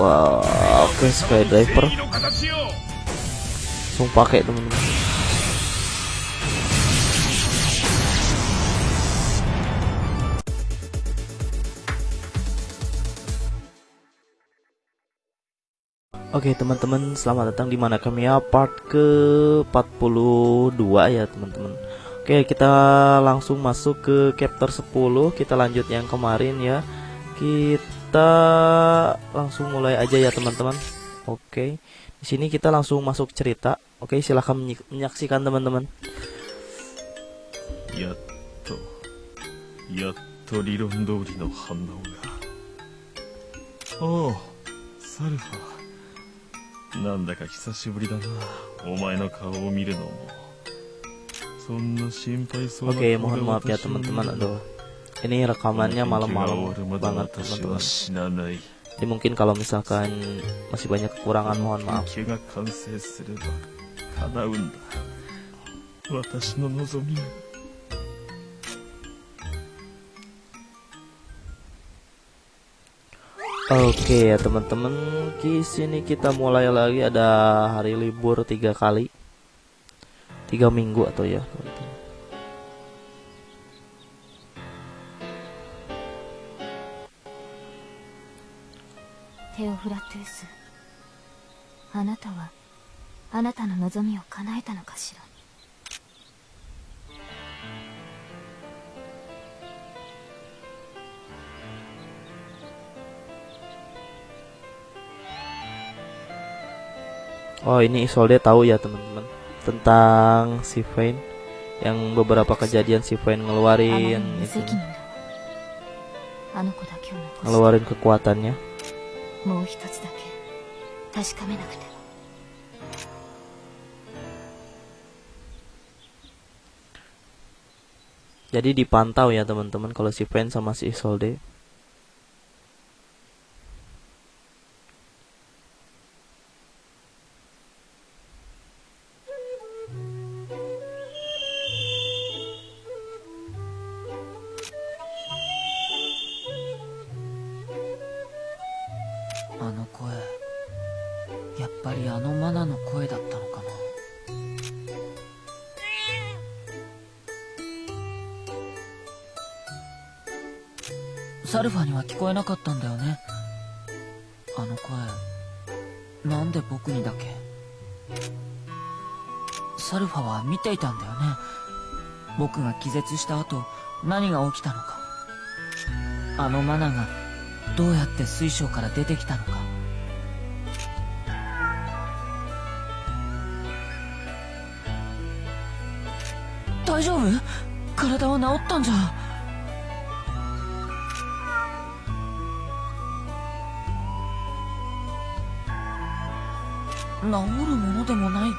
Wah, oke okay, skydiver. Langsung pakai teman-teman. Oke teman-teman selamat datang di mana kami ya part ke 42 ya teman-teman Oke kita langsung masuk ke chapter 10 kita lanjut yang kemarin ya Kita langsung mulai aja ya teman-teman Oke di sini kita langsung masuk cerita Oke silahkan menyaksikan teman-teman Yatto Yatto Rilon Dori no Hanao ga Oh Salfa なんだか久しぶりだなお前の顔を見るのもそんな心配そうな Oke mohon maaf ya teman-teman aduh ini rekamannya malam-malam banget teman-teman. Jadi mungkin kalau misalkan masih banyak kekurangan mohon maaf. Oke okay, ya teman-teman, di sini kita mulai lagi. Ada hari libur tiga kali, tiga minggu atau ya. Teman -teman. Teofratus, あなたはあなたの望みを叶えたのかしら Oh ini Isolde tahu ya teman-teman tentang si Vayne yang beberapa kejadian si Vayne ngeluarin itu ngeluarin kekuatannya. もう一つだけ確かめなくては jadi dipantau ya teman-teman kalau si Pen sama si Isolde やっぱりあのマナの声だったのかな。サルファには聞こえなかったんだよね。あの声。なんで僕にだけ。サルファは見ていたんだよね。僕が気絶した後何が起きたのか。あのマナがどうやって水晶から出てきたのか。大丈夫？体は治ったんじゃ。治るものでもない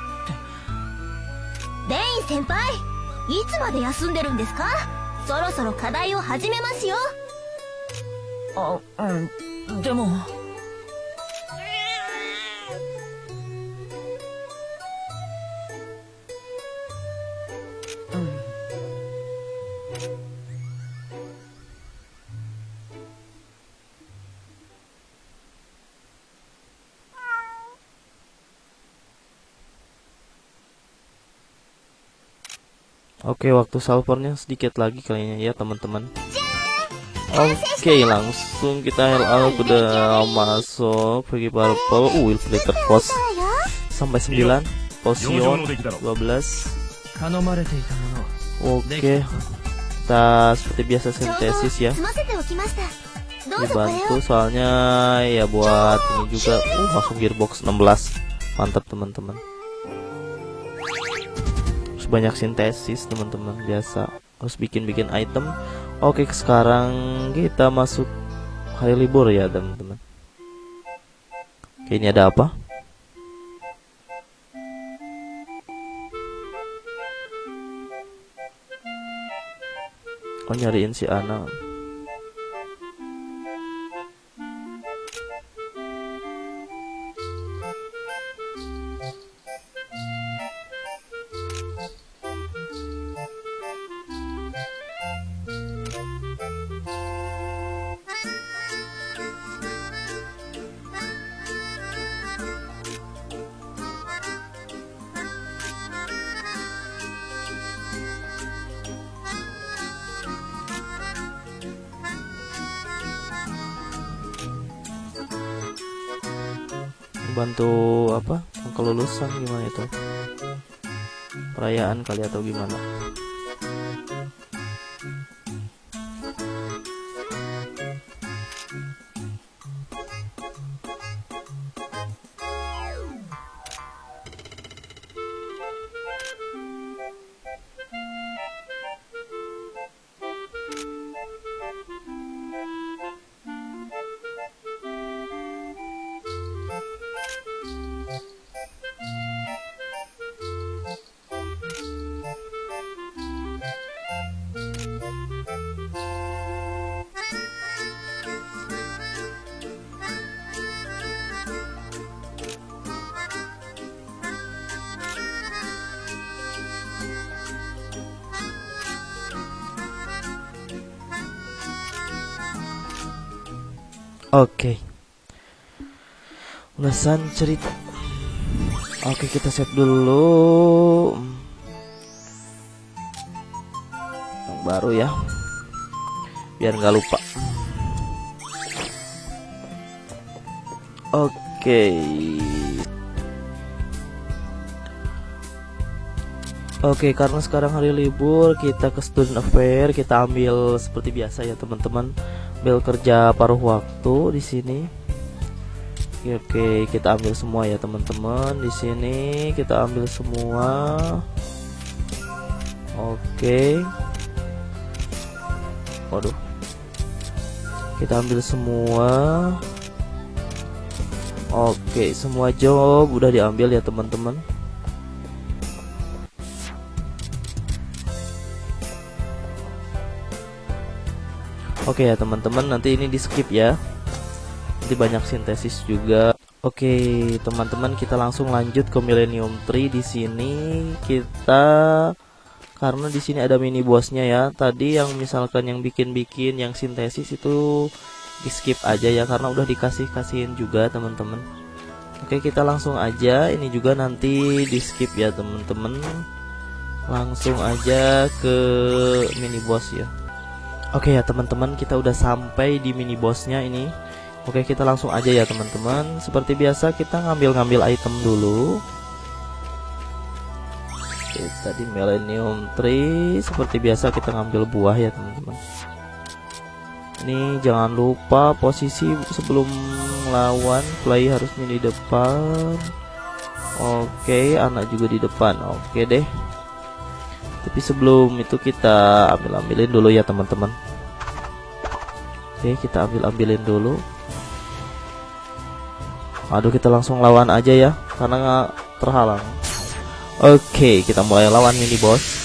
レイン先輩いつまで休んでるんですか？そろそろ課題を始めますよ。あうん。でも Oke, waktu salvernya sedikit lagi kayaknya ya, teman-teman. Oke, langsung kita LA udah masuk pergi purple. Uh, will flicker post sampai 9 posion 12. Oke. Kita seperti biasa sintesis ya. Dibantu soalnya ya buat ini juga. Uh, langsung gearbox 16. Mantap teman-teman banyak sintesis teman-teman biasa. Harus bikin-bikin item. Oke sekarang kita masuk hari libur ya teman-teman. Kayaknya ada apa? Oh nyariin si Ana bantu apa kelulusan gimana itu? Perayaan kali atau gimana Oke. Ulasan cerita. Oke, kita save dulu. Yang baru ya. Biar nggak lupa. Oke. Oke, karena sekarang hari libur, kita ke student affair, kita ambil seperti biasa ya, teman-teman. Ambil kerja paruh waktu di sini. Oke, kita ambil semua ya, teman-teman. Di sini kita ambil semua. Oke. Waduh. Kita ambil semua. Oke, semua job udah diambil ya, teman-teman. Oke ya teman-teman nanti ini di skip ya. Nanti banyak sintesis juga. Oke teman-teman kita langsung lanjut ke Millennium Tree. Di sini kita karena di sini ada mini bosnya ya. Tadi yang misalkan yang bikin-bikin yang sintesis itu di skip aja ya karena udah dikasih kasihin juga teman-teman. Oke kita langsung aja. Ini juga nanti di skip ya teman-teman. Langsung aja ke mini boss ya Oke ya teman-teman kita udah sampai di mini bossnya ini. Oke kita langsung aja ya teman-teman. Seperti biasa kita ngambil-ngambil item dulu. Kita di Millennium Tree. Seperti biasa kita ngambil buah ya teman-teman. Ini jangan lupa posisi sebelum lawan Play harus di depan. Oke anak juga di depan. Oke deh tapi sebelum itu kita ambil ambilin dulu ya teman-teman. Oke kita ambil ambilin dulu. Aduh kita langsung lawan aja ya karena nggak terhalang. Oke kita mulai lawan mini boss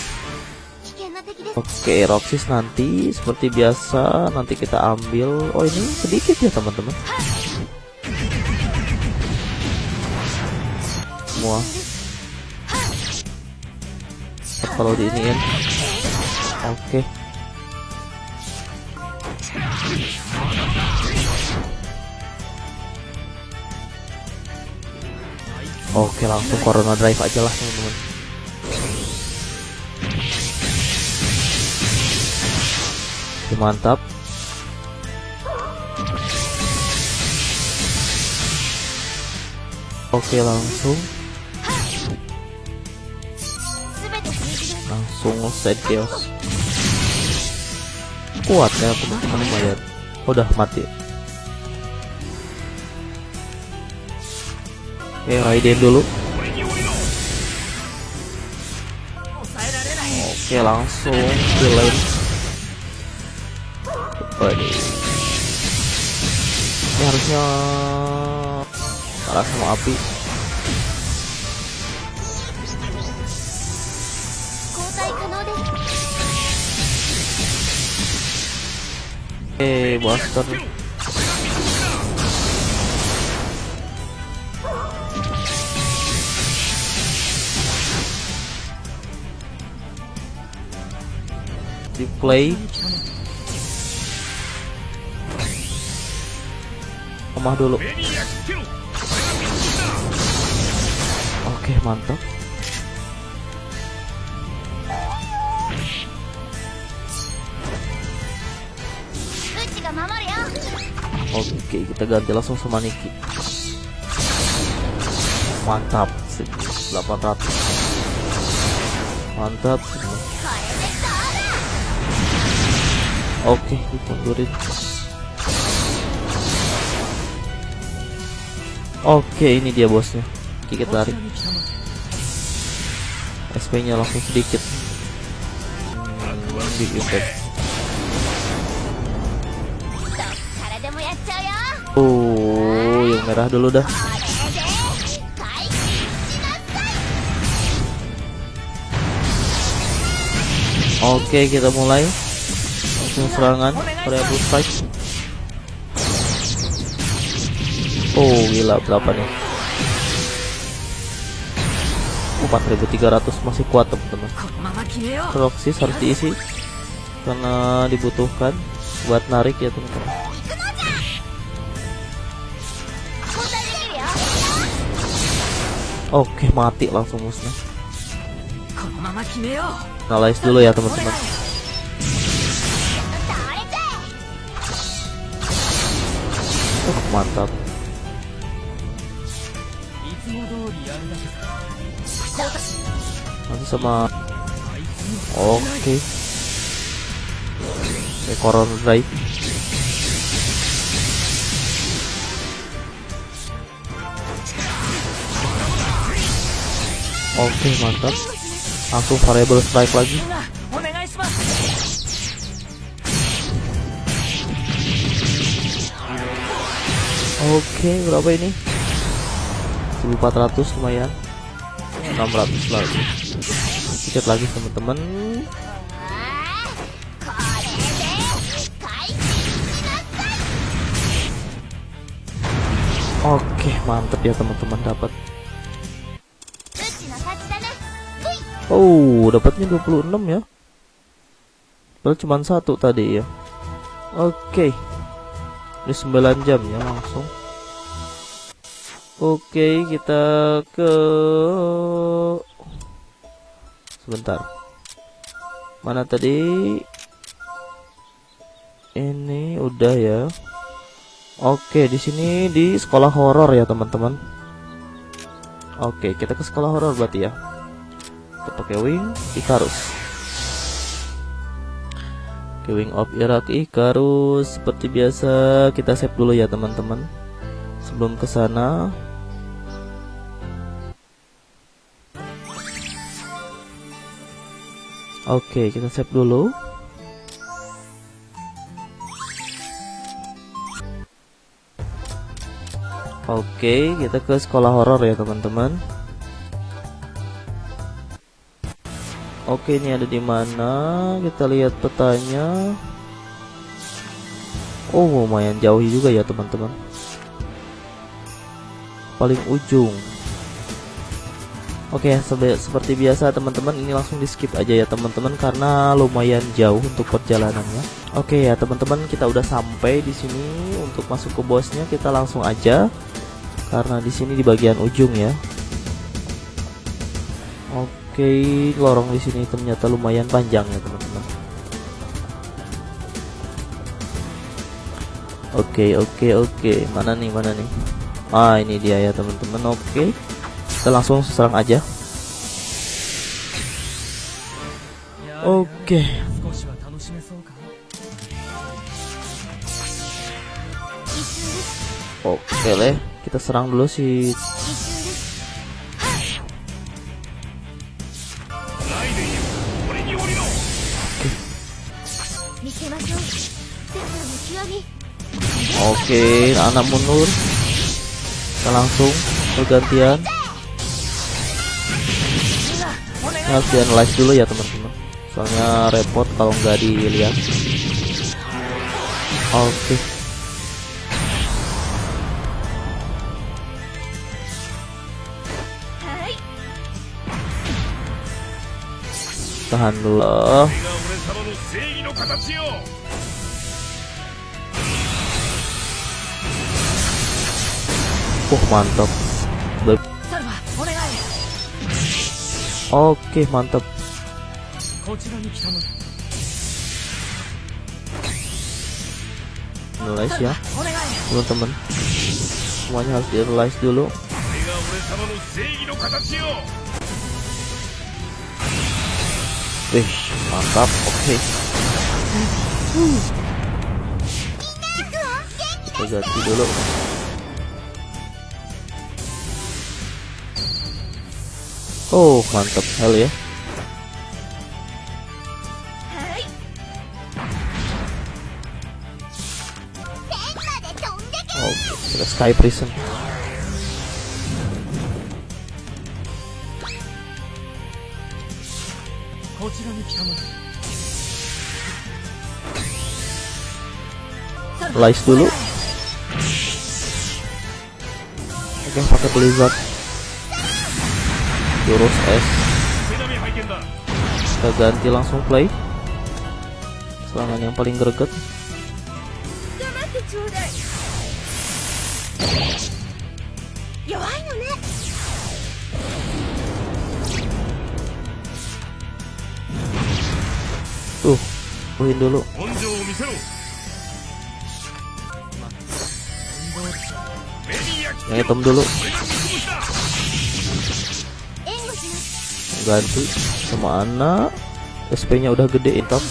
Oke, Roxis nanti seperti biasa nanti kita ambil. Oh ini sedikit ya teman-teman. Semua kalau diiniin. Oke. Oke langsung corona drive aja lah teman-teman. Mantap. Oke langsung set chaos. Kuat ya teman-teman lumayan udah mati. Oke Raiden dulu. Oke langsung villain. Waduh. ini harusnya kalah sama api Eh, Buster. Di play. Lemah dulu. Oke, mantap. Oke, kita ganti langsung sama Niki. mantap sip. 800 mantap. Oke dimundurin oke ini dia bosnya. Kita tarik SP nya langsung sedikit. Big merah dulu dah. Oke kita mulai. Langsung serangan Korea Blue Strike. Oh gila berapa nih? 4300 masih kuat teman-teman. Proxys harus diisi Karena dibutuhkan Buat narik ya teman-teman. Oke, mati langsung ya. musnah. Nalais dulu ya, teman-teman. Oh, mantap. Masih sama Oke. Okay. Ekoron Drive. Oke, okay, mantap. Langsung variable strike lagi. Oke, okay, berapa ini? 1400 lumayan. 600 lagi. Cek lagi teman-teman. Oke, okay, mantap ya teman-teman dapat Oh, dapatnya 26 ya. Padahal cuma satu tadi ya. Oke. Ini 9 jam ya langsung. Oke, kita ke Sebentar. Mana tadi? Ini udah ya. Oke, di sini di sekolah horor ya, teman-teman. Oke, kita ke sekolah horor berarti ya kita pakai wing Icarus Oke, wing of Irak Icarus seperti biasa kita save dulu ya teman-teman. Sebelum ke sana. Oke kita save dulu. Oke kita ke sekolah horor ya teman-teman Oke, ini ada di mana? Kita lihat petanya. Oh, lumayan jauh juga ya, teman-teman. Paling ujung. Oke, seperti biasa teman-teman ini langsung di skip aja ya teman-teman karena lumayan jauh untuk perjalanannya. Oke ya teman-teman kita udah sampai di sini untuk masuk ke bosnya kita langsung aja karena di sini di bagian ujung ya. Oke lorong di sini ternyata lumayan panjang ya teman-teman. Oke oke oke. Mana nih mana nih? Ah ini dia ya teman-teman. Oke kita langsung serang aja. Oke. Oke okay, kita serang dulu sih. Oke, anak mundur. Kita langsung bergantian. Ini harus di-analyze dulu ya teman-teman. Soalnya repot kalau nggak dilihat. Oke. Tahan dulu. Oke mantap. Oke, mantap. Realize ya, teman-teman. Semuanya harus di realize dulu. Wih, mantap. Oke. Okay kita ganti dulu. Oh mantap. Hal ya. Oh, kita sky prison. Lice dulu. Oke pakai blizzard. Jurus S. Kita ganti langsung play. Selangan yang paling greget. Tuh, puhin dulu. yang hitam dulu. Ganti sama anak SP nya udah gede hitam.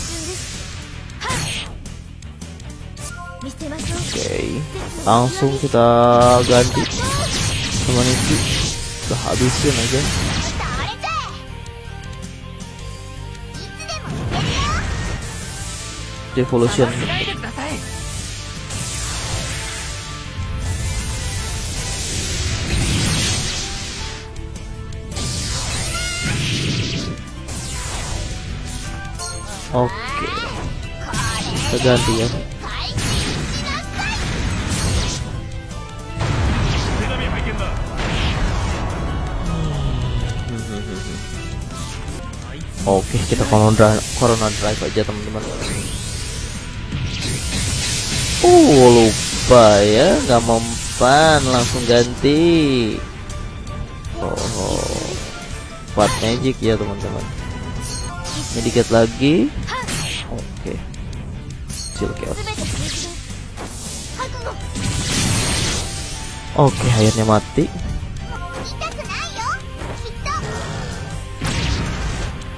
Oke okay. langsung kita ganti sama Niki. Udah habisin aja. Devolution oke kita ganti ya Oke, kita corona corona drive aja teman-teman. Oh lupa ya, Gak mempan langsung ganti. Oh, oh. Fat magic ya teman-teman. Ini dikit lagi. Oke. Okay. Oke, okay, akhirnya mati.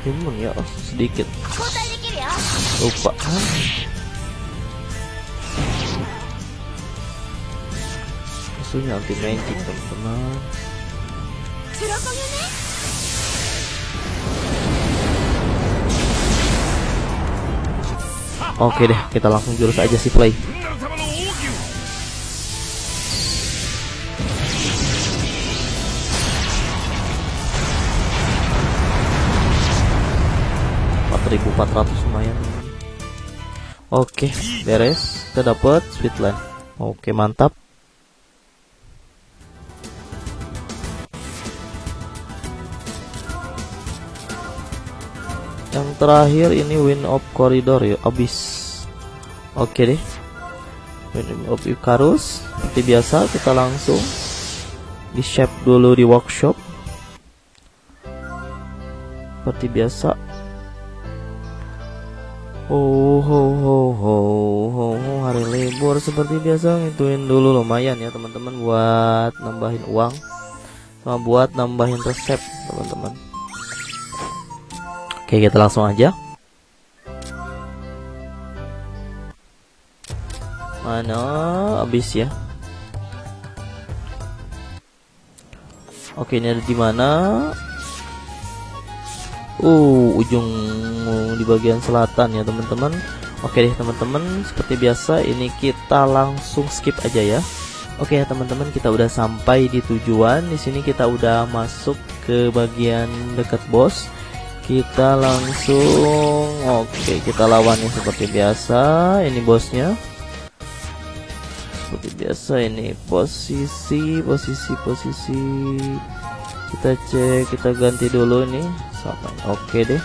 Imun ya, oh, sedikit. Lupa. Musuhnya anti magic teman-teman. Oke deh, kita langsung jurus aja si play. Empat ribu empat ratus lumayan. Oke, beres. Kita dapat Sweetland. Oke, mantap. Terakhir ini Wind of Corridor ya, abis. Oke deh. Wind of Icarus seperti biasa kita langsung di shape dulu di workshop. Seperti biasa Oh, ho, ho, ho, ho, hari libur seperti biasa ngituin dulu lumayan ya teman-teman buat nambahin uang sama buat nambahin resep teman-teman. Oke kita langsung aja. Mana habis ya? Oke ini ada di mana? Uh, ujung di bagian selatan ya teman-teman. Oke deh teman-teman, seperti biasa ini kita langsung skip aja ya. Oke ya teman-teman, kita udah sampai di tujuan. Di sini kita udah masuk ke bagian dekat bos kita langsung. Oke okay, kita lawannya seperti biasa. Ini bosnya. Seperti biasa ini posisi posisi posisi. Kita cek kita ganti dulu ini. Sampai. Oke okay deh.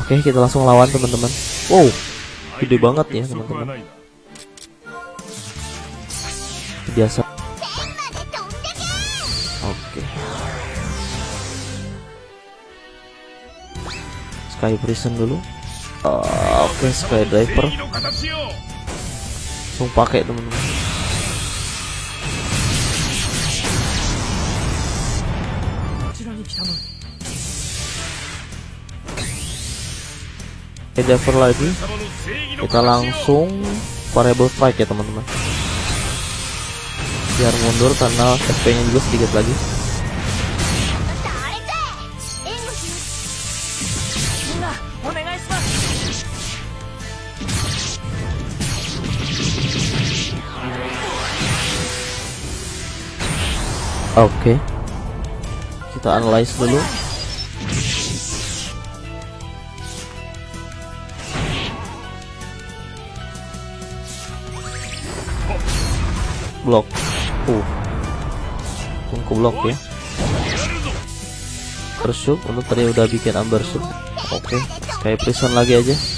Oke okay, kita langsung lawan teman-teman. Wow gede banget ya teman-teman. Biasa. sky prison dulu. Uh, oke okay, sky driver. Langsung pakai teman-teman. Oke, driver lagi. Kita langsung variable strike ya teman-teman. Biar mundur karena SP nya juga sedikit lagi. Oke. Kita analyze dulu. Blok uh. Tunggu blok ya. Bershoot untuk tadi udah bikin amber oke. Kayak prison lagi aja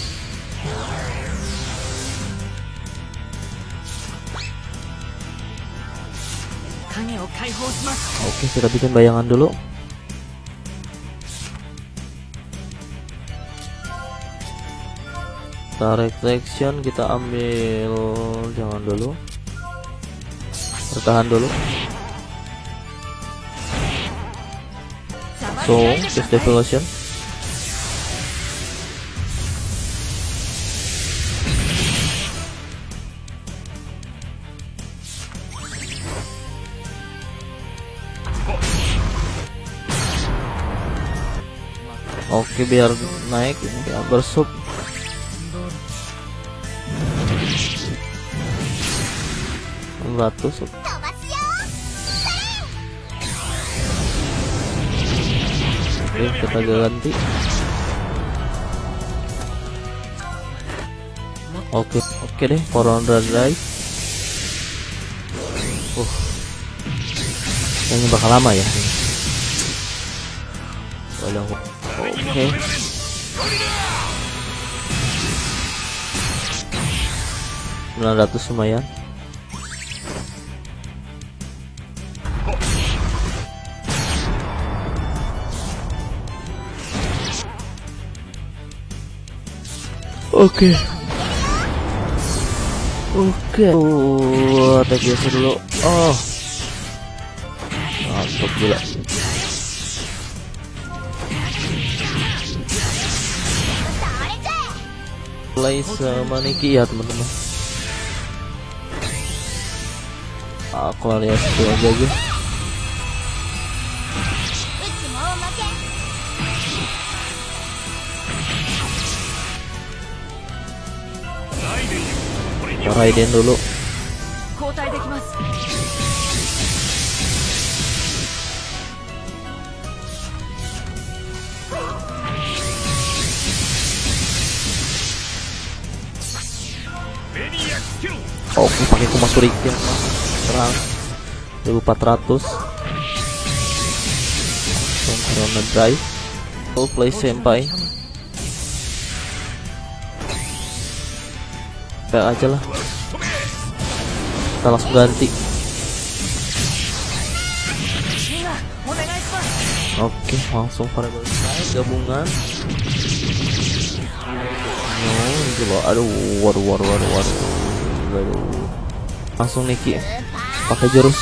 oke kita bikin bayangan dulu. Tarik reflection, kita ambil jangan dulu. Bertahan dulu. So just devolution. oke biar naik ini ya bersub ratus Oke, kita ganti. Oke, oke deh, Koron Drive. Uh. ini bakal lama ya. Waduh oke. Sembilan ratus lumayan. Oke. Oke. Oh, attack biasa dulu. Oh. Mantap gila. play semaniki ya teman-teman. Aku alias itu aja aja Raiden dulu. Ini pakai kumas surikin terang 1400 Corona Drive Full play senpai Kayak aja lah Kita langsung ganti Oke, langsung variable size gabungan. No. Aduh, waduh, waduh, waduh, waduh. Waduh. Langsung Niki pakai jurus.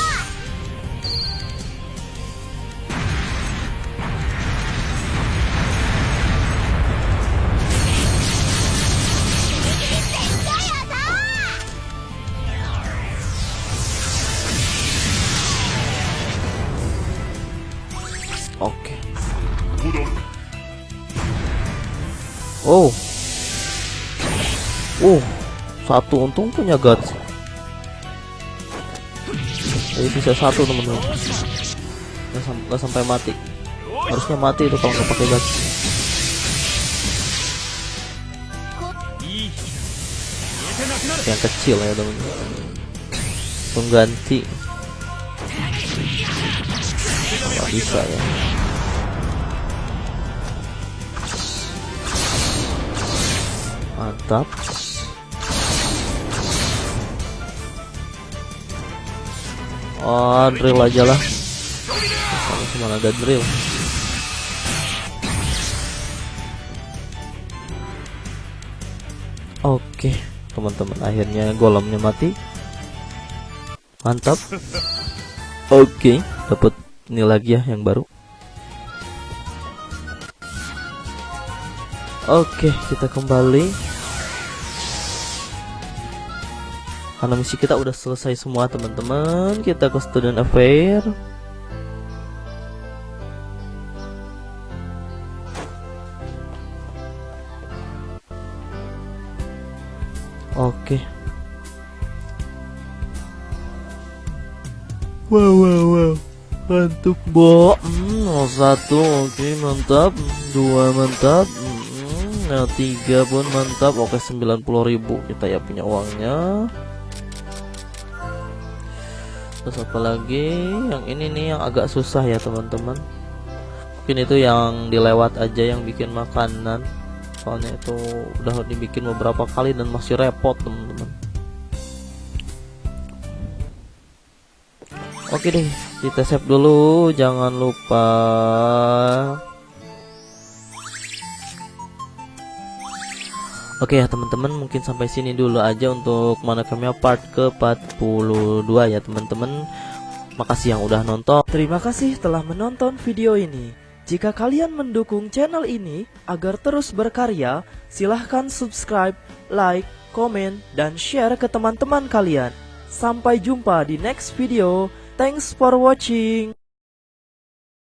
Oke. Oh. Oh satu untung punya guts jadi bisa satu temen-temen nggak, sam sampai mati. Harusnya mati itu kalau nggak pakai guts yang kecil ya temen, pengganti. Nggak bisa ya. Mantap. Oh, drill aja lah. Sama cuma ada drill. Oke, teman-teman, akhirnya golemnya mati. Mantap. Oke, dapat ini lagi ya yang baru. Oke, kita kembali. Karena misi kita udah selesai semua teman-teman, kita ke student affair. Oke. Wow wow wow. Mantap, Bo. Hmm, satu oke mantap. Dua mantap. Hmm, nah, tiga pun mantap. Oke, 90.000 kita ya punya uangnya. Terus apa lagi? Yang ini nih yang agak susah ya, teman-teman. Mungkin itu yang dilewat aja yang bikin makanan. Soalnya itu udah dibikin beberapa kali dan masih repot, teman-teman. Oke deh, kita save dulu, jangan lupa. Oke ya teman-teman, mungkin sampai sini dulu aja untuk mana kami part ke 42 ya teman-teman. Makasih yang udah nonton. Terima kasih telah menonton video ini. Jika kalian mendukung channel ini agar terus berkarya, silahkan subscribe, like, komen, dan share ke teman-teman kalian. Sampai jumpa di next video. Thanks for watching.